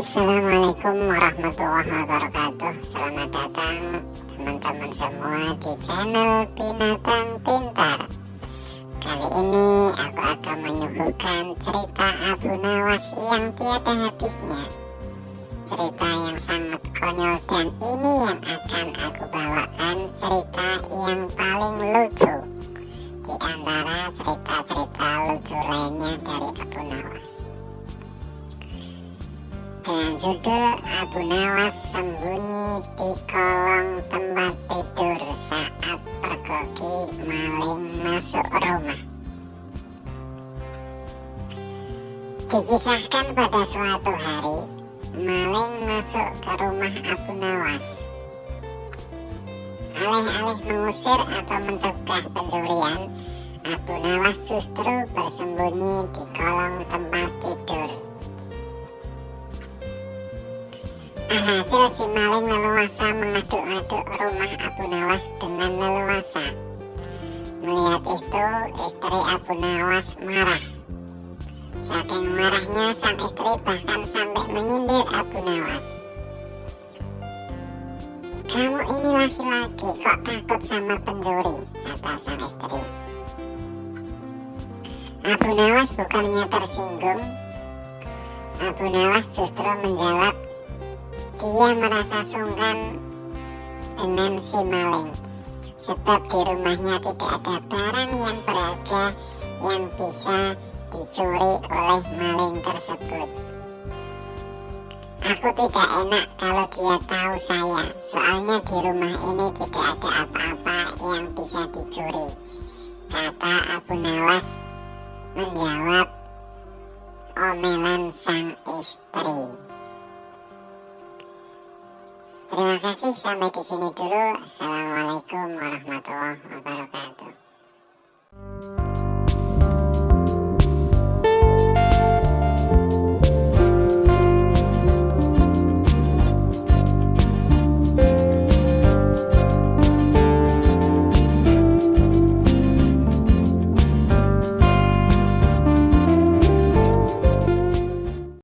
Assalamualaikum warahmatullahi wabarakatuh. Selamat datang teman-teman semua di channel Binatang Pintar. Kali ini aku akan menyuguhkan cerita Abu Nawas yang tiada habisnya. Cerita yang sangat konyol dan ini yang akan aku bawakan cerita yang paling lucu. Di antara cerita-cerita lucu lainnya dari dengan judul Abu Nawas sembunyi di kolong tempat tidur saat pergoki maling masuk rumah. Dikisahkan pada suatu hari, maling masuk ke rumah Abu Nawas. Alih-alih mengusir atau mencegah pencurian, Abu Nawas justru bersembunyi di kolong tempat tidur. Alhasil si maling leluasa mengaduk-aduk rumah Abu Nawas dengan leluasa. Melihat itu, istri Abu Nawas marah. Saking marahnya, sang istri bahkan sampai menyindir Abu Nawas. Kamu ini laki-laki, kok takut sama pencuri? Kata sang istri. Abu Nawas bukannya tersinggung. Abu Nawas justru menjawab, dia merasa sungkan dengan si maling sebab di rumahnya tidak ada barang yang berharga yang bisa dicuri oleh maling tersebut. Aku tidak enak kalau dia tahu saya, soalnya di rumah ini tidak ada apa-apa yang bisa dicuri. Kata Abu Nawas menjawab omelan sang istri. Terima kasih sampai di sini dulu. Assalamualaikum warahmatullahi wabarakatuh.